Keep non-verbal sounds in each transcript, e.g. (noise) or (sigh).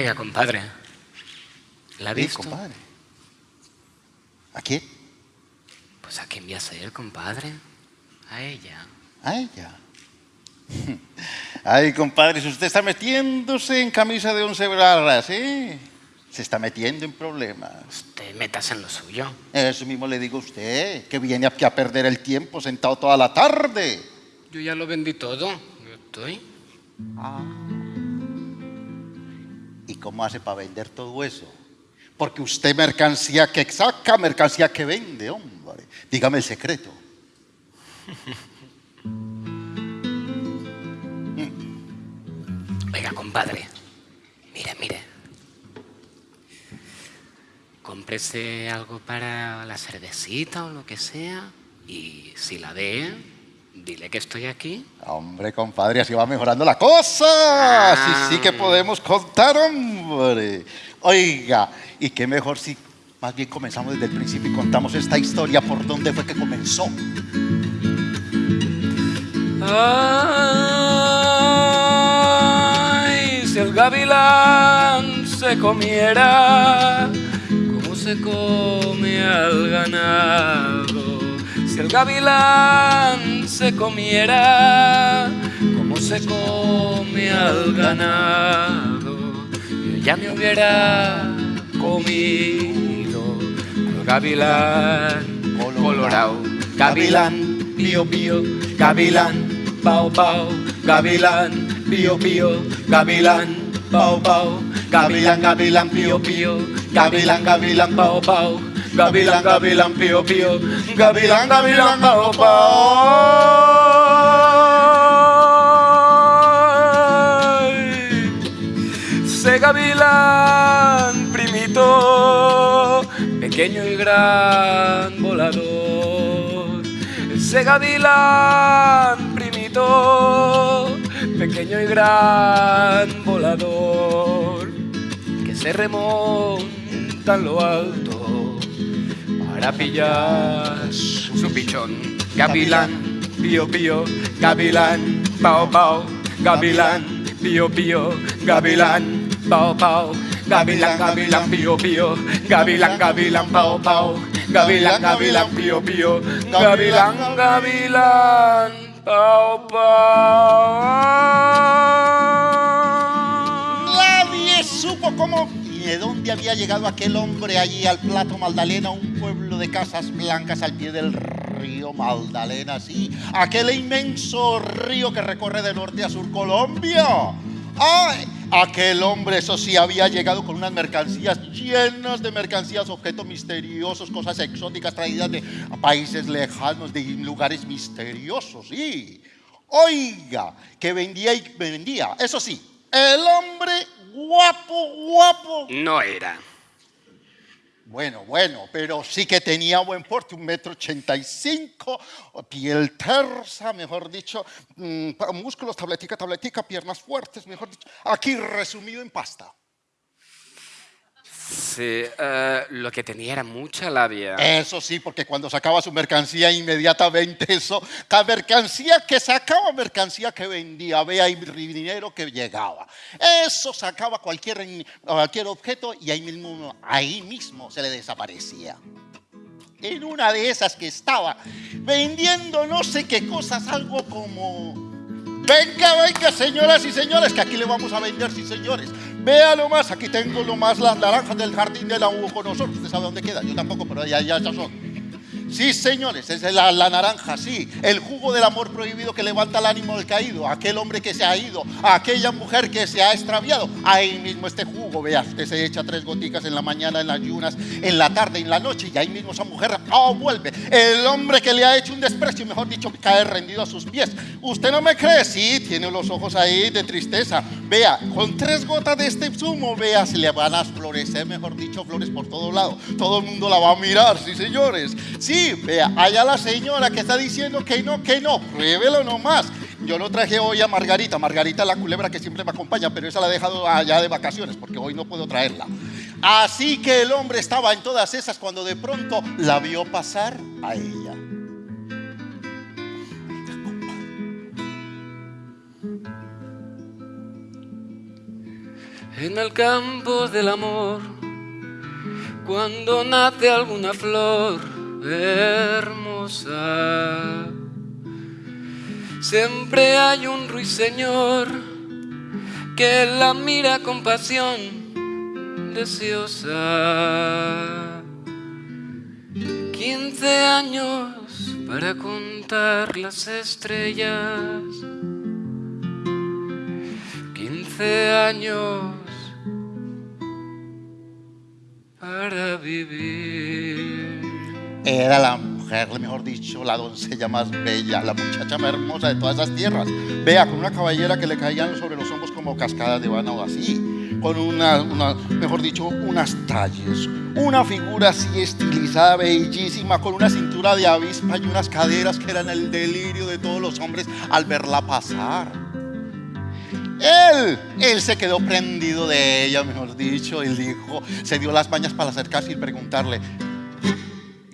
Oiga, compadre. ¿La ha Sí, visto? compadre. ¿A quién? Pues a quién voy a ser, compadre. A ella. A ella. (laughs) Ay, compadre, si usted está metiéndose en camisa de once barras, ¿eh? Se está metiendo en problemas. Usted métase en lo suyo. Eso mismo le digo a usted, que viene aquí a perder el tiempo sentado toda la tarde. Yo ya lo vendí todo. Yo estoy. ¿Y cómo hace para vender todo eso? Porque usted mercancía que saca, mercancía que vende, hombre. Dígame el secreto. (laughs) Oiga, compadre. Mire, mire. Cómprese algo para la cervecita o lo que sea. Y si la ve, dile que estoy aquí. Hombre, compadre, así va mejorando la cosa. Sí, sí que podemos contar, hombre. Oiga, y qué mejor si más bien comenzamos desde el principio y contamos esta historia por dónde fue que comenzó. Ay, si el gavilán se comiera como se come al ganado. El gavilán se comiera como se come al ganado, yo ya me hubiera comido al gavilán colorado. Gavilán, pío pío, gavilán, pao pao, gavilán, pío pío, gavilán, pao pao, gavilán, gavilán, pío pío, gavilán, gavilán, pao pao, gavilán, gavilán, pío pío, gavilán, gavilán, pao. Se gavilán, primito, pequeño y gran volador. Ese gavilán, primito, pequeño y gran volador, que se remonta lo alto para pillar su pichón. Gavilán, pío pío, gavilán, pao pao, gavilán, pío pío, gavilán, pao pao. Gavilán, gavilán, pío pío, gavilán, gavilán, pao pao, gavilán, gavilán, pío pío, gavilán, gavilán, pao pao. Nadie supo cómo de dónde había llegado aquel hombre allí al Plato Magdalena, un pueblo de casas blancas al pie del río Magdalena, sí, aquel inmenso río que recorre de norte a sur Colombia. ¡Ay! Aquel hombre, eso sí, había llegado con unas mercancías llenas de mercancías, objetos misteriosos, cosas exóticas traídas de países lejanos, de lugares misteriosos, sí. Oiga, que vendía y vendía. Eso sí, el hombre guapo, guapo. No era. Bueno, bueno, pero sí que tenía buen porte, un metro ochenta y cinco, piel tersa, mejor dicho, mm, músculos, tabletica, tabletica, piernas fuertes, mejor dicho. Aquí resumido en pasta. Sí, eh, lo que tenía era mucha labia. Eso sí, porque cuando sacaba su mercancía inmediatamente eso, cada mercancía que sacaba, mercancía que vendía, vea y dinero que llegaba. Eso sacaba cualquier, cualquier objeto y ahí mismo, ahí mismo se le desaparecía. En una de esas que estaba vendiendo no sé qué cosas, algo como... Venga, venga, señoras y señores, que aquí le vamos a vender, sí, señores. Vea lo más, aquí tengo lo más las naranjas del jardín de la nosotros. ¿Usted sabe dónde queda? Yo tampoco, pero ya, ya, ya son. Sí, señores, es la, naranja, sí. El jugo del amor prohibido que levanta el ánimo del caído. Aquel hombre que se ha ido, aquella mujer que se ha extraviado. Ahí mismo este jugo, vea, usted se echa tres goticas en la mañana, en las ayunas, en la tarde, en la noche, y ahí mismo esa mujer oh, vuelve. El hombre que le ha hecho un desprecio, mejor dicho, cae rendido a sus pies. ¿Usted no me cree? Sí, tiene los ojos ahí de tristeza. Vea, con tres gotas de este zumo, vea, se le van a florecer, mejor dicho, flores por todo lado. Todo el mundo la va a mirar, sí, señores. Vea, allá la señora que está diciendo que no, que no, pruébelo nomás. Yo lo traje hoy a Margarita, Margarita la culebra que siempre me acompaña, pero esa la he dejado allá de vacaciones porque hoy no puedo traerla. Así que el hombre estaba en todas esas cuando de pronto la vio pasar a ella. en el campo del amor, cuando nace alguna flor hermosa. Siempre hay un ruiseñor que la mira con pasión deseosa. Quince años para contar las estrellas. Quince años para vivir. Era la mujer, mejor dicho, la doncella más bella, la muchacha más hermosa de todas esas tierras. Vea, con una caballera que le caían sobre los hombros como cascadas de o así, con una, mejor dicho, unas talles, una figura así estilizada, bellísima, con una cintura de avispa y unas caderas que eran el delirio de todos los hombres al verla pasar. Él, él se quedó prendido de ella, mejor dicho, él dijo, se dio las mañas para acercarse y preguntarle, ¿y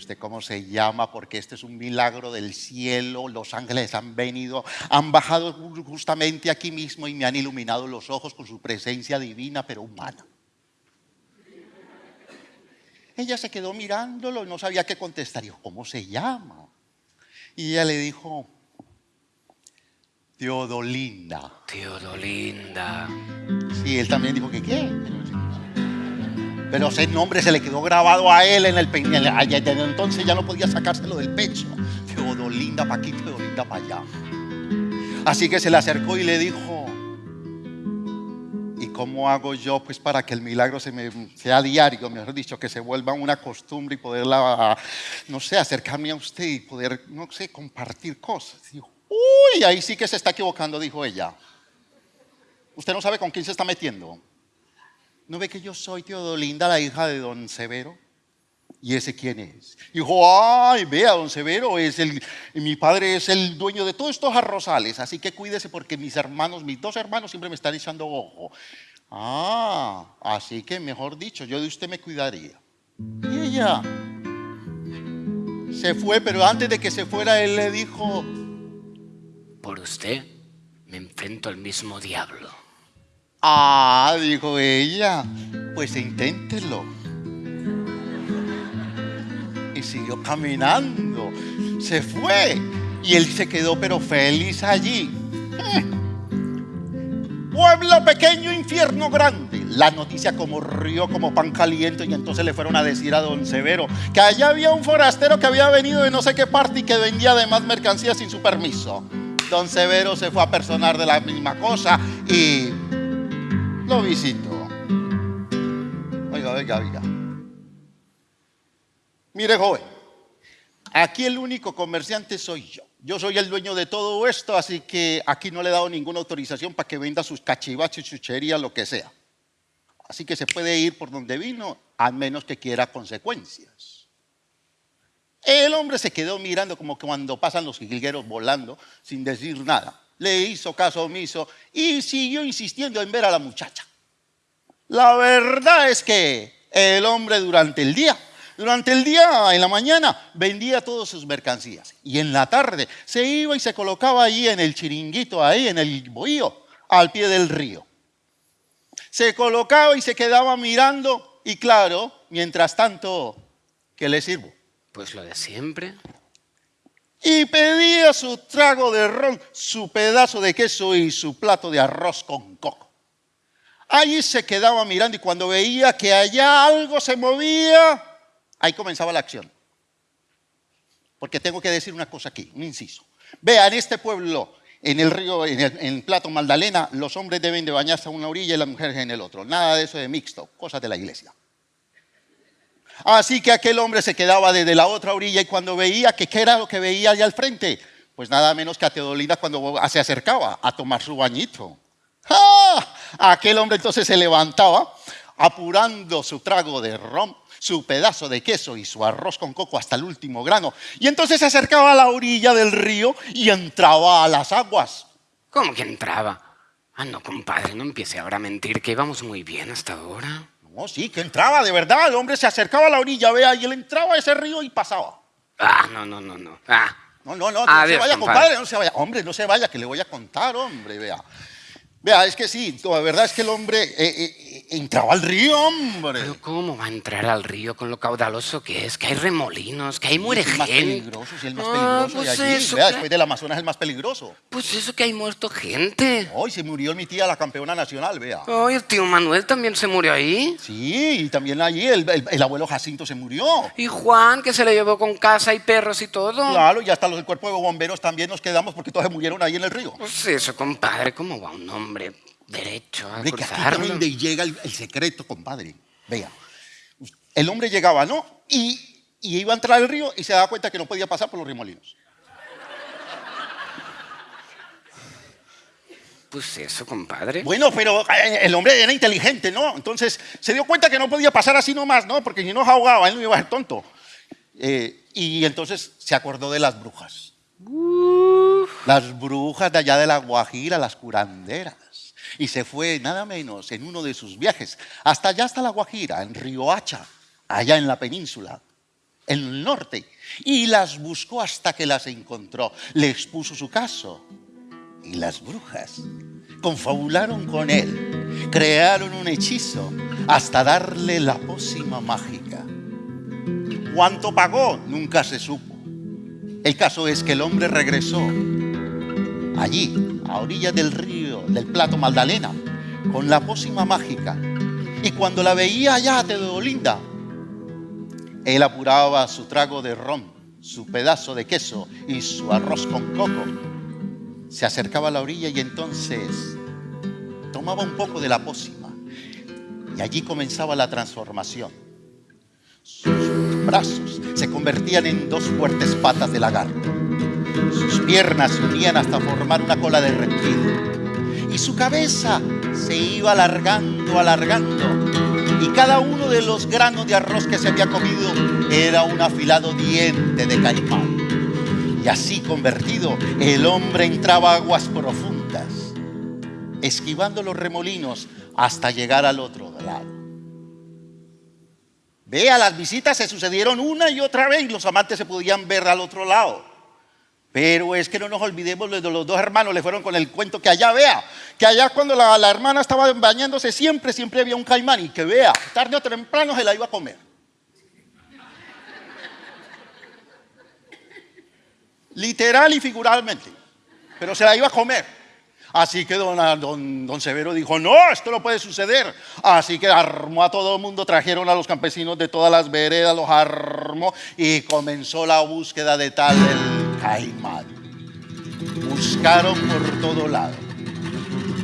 usted cómo se llama? Porque este es un milagro del cielo, los ángeles han venido, han bajado justamente aquí mismo y me han iluminado los ojos con su presencia divina, pero humana. Ella se quedó mirándolo y no sabía qué contestar. Dijo, ¿cómo se llama? Y ella le dijo, Teodolinda. Teodolinda. Sí, él también dijo que qué. Pero ese nombre se le quedó grabado a él en el pecho. Desde entonces ya no podía sacárselo del pecho. Teodolinda para aquí, Teodolinda para allá. Así que se le acercó y le dijo, ¿y cómo hago yo pues para que el milagro se me, sea diario, mejor dicho, que se vuelva una costumbre y poderla, no sé, acercarme a usted y poder, no sé, compartir cosas? Dijo, Uy, ahí sí que se está equivocando, dijo ella. Usted no sabe con quién se está metiendo. ¿No ve que yo soy Teodolinda, la hija de don Severo? ¿Y ese quién es? Dijo, ay, vea, don Severo, es el, mi padre es el dueño de todos estos arrozales, así que cuídese porque mis hermanos, mis dos hermanos siempre me están echando ojo. Ah, así que mejor dicho, yo de usted me cuidaría. Y ella se fue, pero antes de que se fuera, él le dijo, por usted me enfrento al mismo diablo. Ah, dijo ella, pues inténtelo. Y siguió caminando. Se fue. Y él se quedó pero feliz allí. Pueblo pequeño, infierno grande. La noticia como río, como pan caliente, y entonces le fueron a decir a don Severo que allá había un forastero que había venido de no sé qué parte y que vendía además mercancías sin su permiso. Don Severo se fue a personar de la misma cosa y lo visitó. Oiga, oiga, oiga. Mire, joven, aquí el único comerciante soy yo. Yo soy el dueño de todo esto, así que aquí no le he dado ninguna autorización para que venda sus cachivaches, chucherías, lo que sea. Así que se puede ir por donde vino, a menos que quiera consecuencias. El hombre se quedó mirando como cuando pasan los jilgueros volando sin decir nada. Le hizo caso omiso y siguió insistiendo en ver a la muchacha. La verdad es que el hombre durante el día, durante el día, en la mañana, vendía todas sus mercancías. Y en la tarde se iba y se colocaba ahí en el chiringuito, ahí en el bohío, al pie del río. Se colocaba y se quedaba mirando y claro, mientras tanto, ¿qué le sirvo? Pues lo de siempre. Y pedía su trago de ron, su pedazo de queso y su plato de arroz con coco. Allí se quedaba mirando y cuando veía que allá algo se movía, ahí comenzaba la acción. Porque tengo que decir una cosa aquí, un inciso. Vea, en este pueblo, en el río, en el Plato Magdalena, los hombres deben de bañarse a una orilla y las mujeres en el otro. Nada de eso de mixto, cosas de la iglesia. Así que aquel hombre se quedaba desde la otra orilla y cuando veía que qué era lo que veía allá al frente, pues nada menos que a Teodolina cuando se acercaba a tomar su bañito. ¡Ah! Aquel hombre entonces se levantaba apurando su trago de ron, su pedazo de queso y su arroz con coco hasta el último grano. Y entonces se acercaba a la orilla del río y entraba a las aguas. ¿Cómo que entraba? Ah, no, compadre, no empiece ahora a mentir, que íbamos muy bien hasta ahora. No, sí, que entraba, de verdad. El hombre se acercaba a la orilla, vea, y él entraba a ese río y pasaba. Ah, no, no, no, no. Ah. No, no, no, no se vaya, compadre. no se vaya. Hombre, no se vaya, que le voy a contar, hombre, vea. Vea, es que sí, la verdad es que el hombre, eh, eh, entraba al río, hombre. Pero ¿cómo va a entrar al río con lo caudaloso que es? Que hay remolinos, que ahí muere es el más gente. peligroso, sí, el más Ah, peligroso pues de allí. eso, Vea, que- después del Amazonas es el más peligroso. Pues eso que hay muerto gente. Hoy se murió mi tía, la campeona nacional, vea. Ay, el tío Manuel también se murió ahí. Sí, y también allí el, el- el abuelo Jacinto se murió. Y Juan, que se le llevó con casa y perros y todo. Claro, y hasta los del cuerpo de bomberos también nos quedamos porque todos se murieron ahí en el río. Pues eso, compadre, ¿cómo va un hombre derecho a Hombre, que aquí cruzarlo? donde llega el, el secreto, compadre. Vea, el hombre llegaba, ¿no? Y, y iba a entrar al río y se daba cuenta que no podía pasar por los remolinos. Pues eso, compadre. Bueno, pero eh, el hombre era inteligente, ¿no? Entonces se dio cuenta que no podía pasar así nomás, ¿no? Porque si no ahogaba, él no iba a ser tonto. Eh, y entonces se acordó de las brujas. Las brujas de allá de la Guajira, las curanderas. Y se fue nada menos en uno de sus viajes hasta allá, hasta la Guajira, en Riohacha, allá en la península, en el norte. Y las buscó hasta que las encontró. Les puso su caso. Y las brujas confabularon con él, crearon un hechizo hasta darle la pócima mágica. ¿Cuánto pagó? Nunca se supo. El caso es que el hombre regresó allí, a orillas del río, del plato Magdalena, con la pócima mágica. Y cuando la veía allá, Teodolinda, él apuraba su trago de ron, su pedazo de queso y su arroz con coco. Se acercaba a la orilla y entonces tomaba un poco de la pócima. Y allí comenzaba la transformación. Sus brazos se convertían en dos fuertes patas de lagarto. Sus piernas se unían hasta formar una cola de reptil. Y su cabeza se iba alargando, alargando. Y cada uno de los granos de arroz que se había comido era un afilado diente de caimán. Y así convertido, el hombre entraba a aguas profundas, esquivando los remolinos hasta llegar al otro lado. Vea, las visitas se sucedieron una y otra vez y los amantes se podían ver al otro lado. Pero es que no nos olvidemos de los dos hermanos, le fueron con el cuento que allá vea, que allá cuando la, hermana estaba bañándose siempre, siempre había un caimán y que vea, tarde o temprano se la iba a comer. Literal y figuralmente, pero se la iba a comer. Así que don Severo dijo, no, esto no puede suceder. Así que armó a todo el mundo, trajeron a los campesinos de todas las veredas, los armó y comenzó la búsqueda de tal el caimán. Buscaron por todo lado.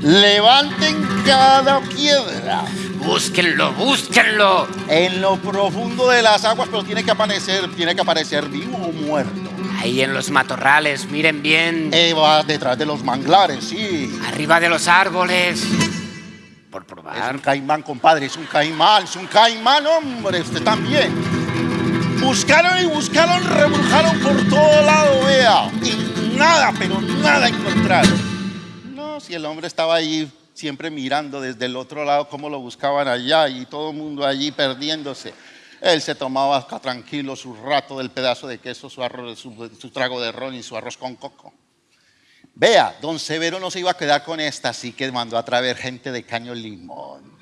Levanten cada piedra Búsquenlo, búsquenlo. en lo profundo de las aguas, pero tiene que aparecer, tiene que aparecer vivo o muerto. Ahí en los matorrales, miren bien. Eh, va detrás de los manglares, sí. Arriba de los árboles. Por Es probar. un caimán, compadre, es un caimán, es un caimán, hombre, usted también. Buscaron y buscaron, rebrujaron por todo lado, vea. Y nada, pero nada encontraron. No, si el hombre estaba allí siempre mirando desde el otro lado cómo lo buscaban allá y todo el mundo allí perdiéndose. Él se tomaba acá tranquilo su rato del pedazo de queso, su, arroz, su, su trago de ron y su arroz con coco. Vea, don Severo no se iba a quedar con esta, así que mandó a traer gente de Caño Limón.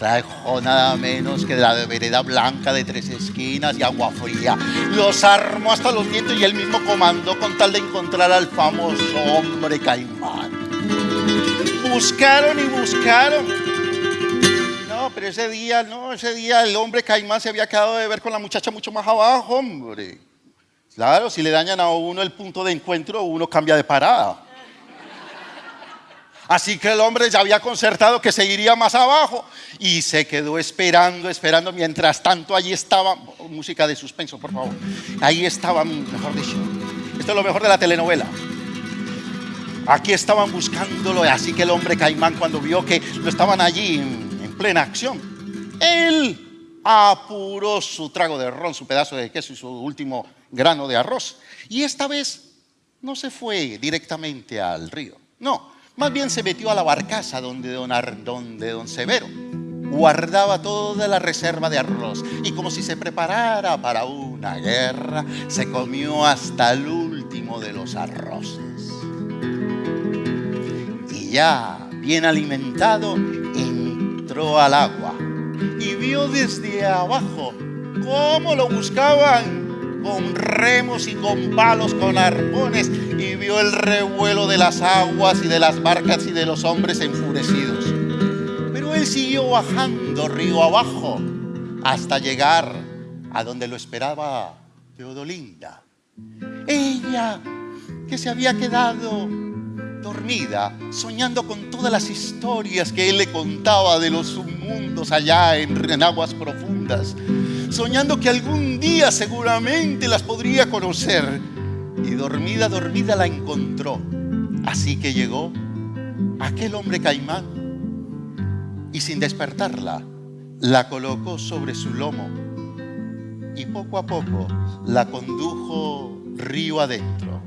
Trajo nada menos que la vereda blanca de tres esquinas y agua fría. Los armó hasta los dientes y él mismo comandó con tal de encontrar al famoso hombre caimán. Buscaron y buscaron. No, pero ese día, no, ese día el hombre caimán se había quedado de ver con la muchacha mucho más abajo, hombre. Claro, si le dañan a uno el punto de encuentro, uno cambia de parada. Así que el hombre ya había concertado que seguiría más abajo y se quedó esperando, esperando. Mientras tanto, allí estaba, música de suspenso, por favor. Ahí estaba, mejor dicho, esto es lo mejor de la telenovela. Aquí estaban buscándolo, así que el hombre caimán cuando vio que lo estaban allí en, en plena acción, él apuró su trago de ron, su pedazo de queso y su último grano de arroz. Y esta vez no se fue directamente al río, no, más bien se metió a la barcaza donde don, Ar- donde don Severo guardaba toda la reserva de arroz y como si se preparara para una guerra, se comió hasta el último de los arroces. Y ya bien alimentado, entró al agua y vio desde abajo cómo lo buscaban con remos y con palos, con arpones, y vio el revuelo de las aguas y de las barcas y de los hombres enfurecidos. Pero él siguió bajando río abajo hasta llegar a donde lo esperaba Teodolinda. Ella que se había quedado dormida, soñando con todas las historias que él le contaba de los submundos allá en, aguas profundas, soñando que algún día seguramente las podría conocer. Y dormida, dormida la encontró. Así que llegó aquel hombre caimán y sin despertarla, la colocó sobre su lomo y poco a poco la condujo río adentro.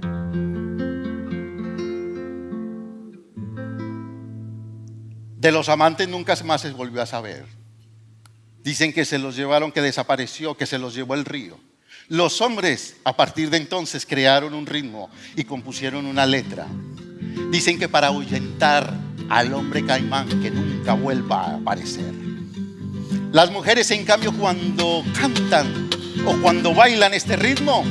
De los amantes nunca más se volvió a saber. Dicen que se los llevaron, que desapareció, que se los llevó el río. Los hombres a partir de entonces crearon un ritmo y compusieron una letra. Dicen que para ahuyentar al hombre caimán que nunca vuelva a aparecer. Las mujeres en cambio cuando cantan o cuando bailan este ritmo,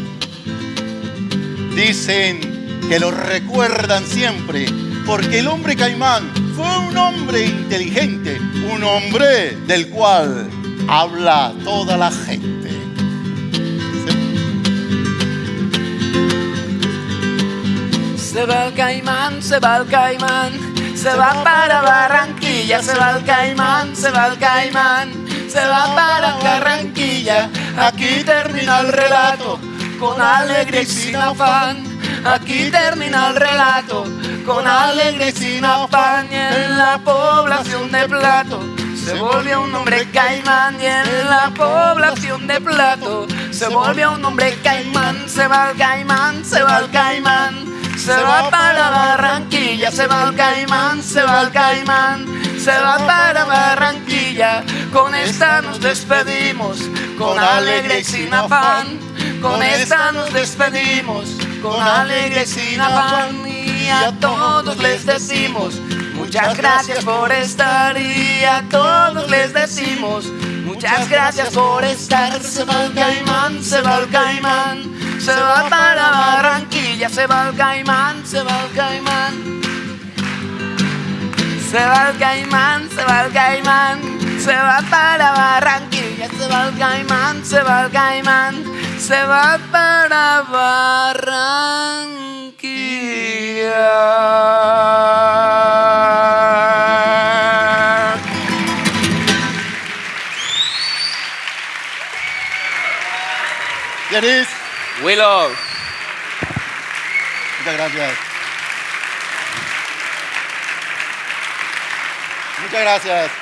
dicen que lo recuerdan siempre porque el hombre caimán fue un hombre inteligente, un hombre del cual habla toda la gente. Se va el caimán, se va el caimán, se va para Barranquilla, se va el caimán, se va el caimán, se va para Barranquilla. Aquí termina el relato, con alegría y sin afán. Aquí termina el relato, con alegría y sin afán. Y en la población de Plato se volvió un hombre caimán. Y en la población de Plato se volvió un hombre caimán. Se va el caimán, se va el caimán. Se va para Barranquilla, se va el caimán, se va el caimán. Se va para Barranquilla, con esta nos despedimos, con alegría y sin afán. Con esta nos despedimos, con alegría y sin afán. Y a todos les decimos, muchas gracias por estar. Y a todos les decimos, muchas gracias por estar. Se va el caimán, se va el caimán. Se va para Barranquilla, se va el caimán, se va el caimán. Se va el caimán, se va el caimán, se va para Barranquilla, se va el caimán, se va el caimán, se va para Barranquilla. Yaris, Willow. muchas gracias. Muchas gracias.